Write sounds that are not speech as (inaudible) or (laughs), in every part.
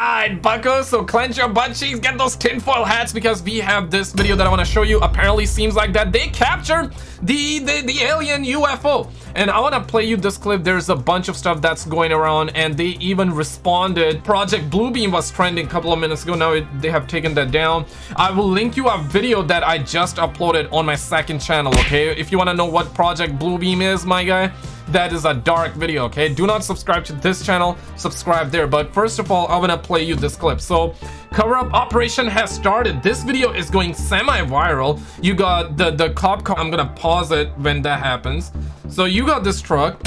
Alright, buckos, so clench your butt cheeks, get those tinfoil hats because we have this video that I want to show you. Apparently seems like that they captured the, the, the alien UFO. And I want to play you this clip. There's a bunch of stuff that's going around and they even responded. Project Bluebeam was trending a couple of minutes ago. Now it, they have taken that down. I will link you a video that I just uploaded on my second channel, okay? If you want to know what Project Bluebeam is, my guy, that is a dark video okay? Do not subscribe to this channel subscribe there. But first of all i'm gonna play you this clip. So cover-up operation has started. This video is going semi-viral. You got the the cop car i'm gonna pause it when that happens. So you got this truck.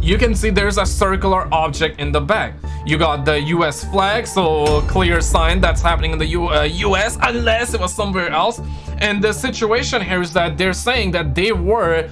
You can see there's a circular object in the back. You got the US flag so clear sign that's happening in the U uh, US unless it was somewhere else. And the situation here is that they're saying that they were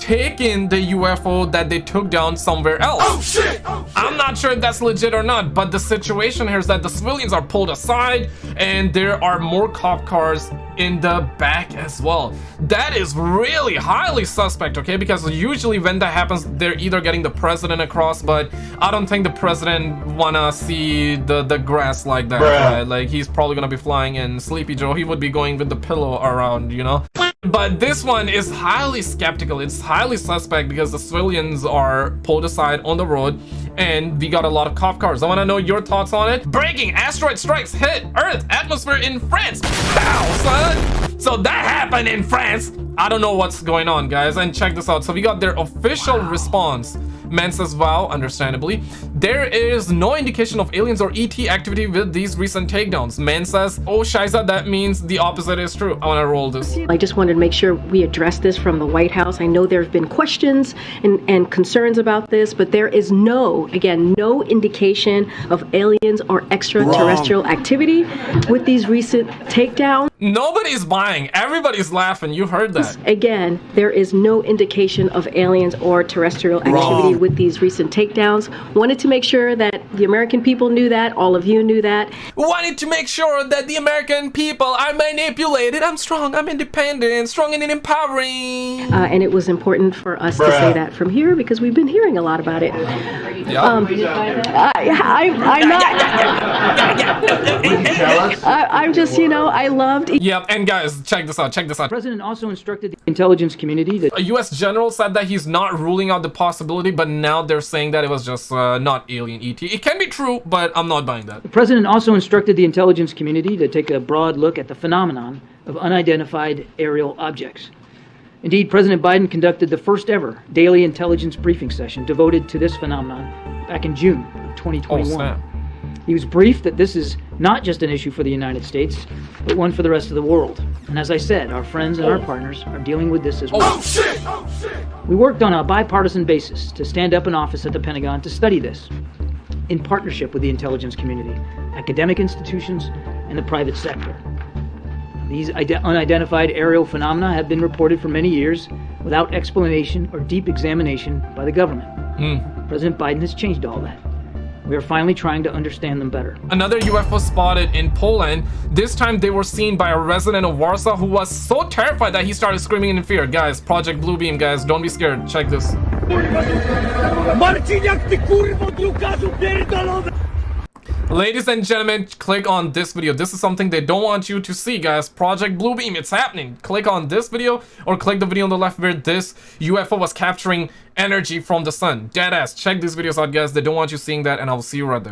taken the UFO that they took down somewhere else. Oh, shit! Oh, shit! I'm not sure if that's legit or not, but the situation here is that the civilians are pulled aside and there are more cop cars in the back as well. That is really highly suspect, okay? Because usually when that happens, they're either getting the president across, but I don't think the president wanna see the, the grass like that, right? Like, he's probably gonna be flying in Sleepy Joe. He would be going with the pillow around, you know? But this one is highly skeptical. It's highly suspect because the civilians are pulled aside on the road and we got a lot of cop cars. I want to know your thoughts on it. Breaking asteroid strikes hit Earth atmosphere in France. Pow, son. So that happened in France. I don't know what's going on, guys. And check this out. So we got their official wow. response. Men says, wow, understandably. There is no indication of aliens or ET activity with these recent takedowns. Man says, oh, Shiza, that means the opposite is true. I want to roll this. I just wanted to make sure we address this from the White House. I know there have been questions and, and concerns about this, but there is no, again, no indication of aliens or extraterrestrial Wrong. activity with these recent takedowns. Nobody's buying. Everybody's laughing. You heard that. Again, there is no indication of aliens or terrestrial activity Wrong. with these recent takedowns. Wanted to make sure that the American people knew that. All of you knew that. Wanted to make sure that the American people are manipulated. I'm strong. I'm independent. Strong and empowering. Uh, and it was important for us Bruh. to say that from here because we've been hearing a lot about it. Yeah. Um, I, am not. (laughs) I, I'm just, you know, I loved Yep, and guys, check this out, check this out. The president also instructed the intelligence community that... A U.S. general said that he's not ruling out the possibility, but now they're saying that it was just uh, not alien ET. It can be true, but I'm not buying that. The president also instructed the intelligence community to take a broad look at the phenomenon of unidentified aerial objects. Indeed, President Biden conducted the first ever daily intelligence briefing session devoted to this phenomenon back in June 2021. Oh, he was briefed that this is not just an issue for the United States, but one for the rest of the world. And as I said, our friends and our partners are dealing with this as well. Oh, shit! Oh, shit! We worked on a bipartisan basis to stand up an office at the Pentagon to study this, in partnership with the intelligence community, academic institutions, and the private sector. These unidentified aerial phenomena have been reported for many years without explanation or deep examination by the government. Mm. President Biden has changed all that. We are finally trying to understand them better. Another UFO spotted in Poland. This time they were seen by a resident of Warsaw who was so terrified that he started screaming in fear. Guys, Project Bluebeam, guys, don't be scared. Check this. Ladies and gentlemen, click on this video. This is something they don't want you to see, guys. Project Bluebeam, it's happening. Click on this video or click the video on the left where this UFO was capturing energy from the sun. Deadass. Check these videos out, guys. They don't want you seeing that, and I'll see you right there.